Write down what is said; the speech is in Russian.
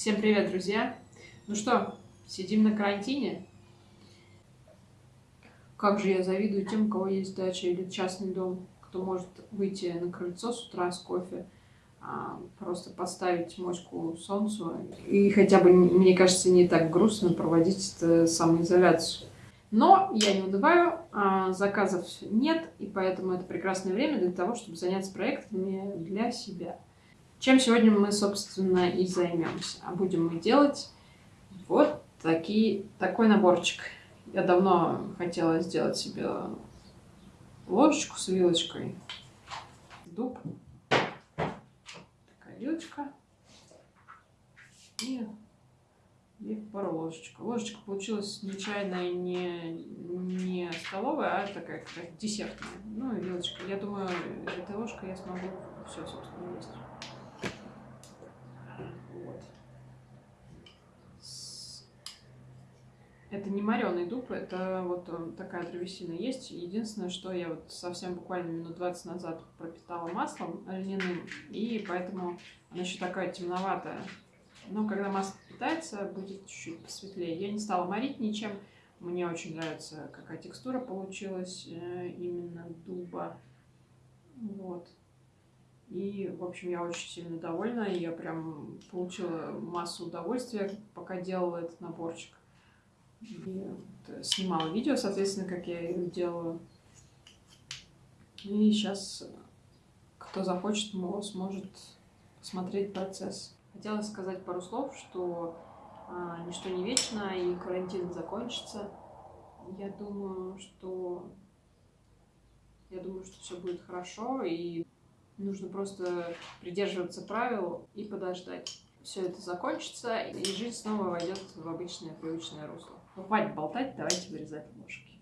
Всем привет, друзья! Ну что, сидим на карантине? Как же я завидую тем, у кого есть дача или частный дом, кто может выйти на крыльцо с утра с кофе, а, просто поставить моську солнцу и хотя бы, мне кажется, не так грустно проводить эту самоизоляцию. Но я не унываю, а, заказов нет, и поэтому это прекрасное время для того, чтобы заняться проектами для себя. Чем сегодня мы, собственно, и займемся. А будем мы делать вот такие, такой наборчик. Я давно хотела сделать себе ложечку с вилочкой. Дуб. Такая вилочка. И, и пару ложечек. Ложечка получилась нечаянная, не, не столовая, а такая как десертная. Ну и вилочка. Я думаю, этой ложкой я смогу все, собственно, есть. Это не мореный дуб, это вот э, такая древесина есть. Единственное, что я вот совсем буквально минут 20 назад пропитала маслом льняным, и поэтому она еще такая темноватая. Но когда масло питается, будет чуть-чуть посветлее. Я не стала морить ничем. Мне очень нравится, какая текстура получилась э, именно дуба. Вот. И, в общем, я очень сильно довольна. Я прям получила массу удовольствия, пока делала этот наборчик. И снимала видео, соответственно, как я их делаю. И сейчас кто захочет, сможет посмотреть процесс. Хотела сказать пару слов, что а, ничто не вечно, и карантин закончится. Я думаю, что я думаю, что все будет хорошо, и нужно просто придерживаться правил и подождать. Все это закончится, и жизнь снова войдет в обычное привычное русло. Ну, хватит болтать, давайте вырезать ложки.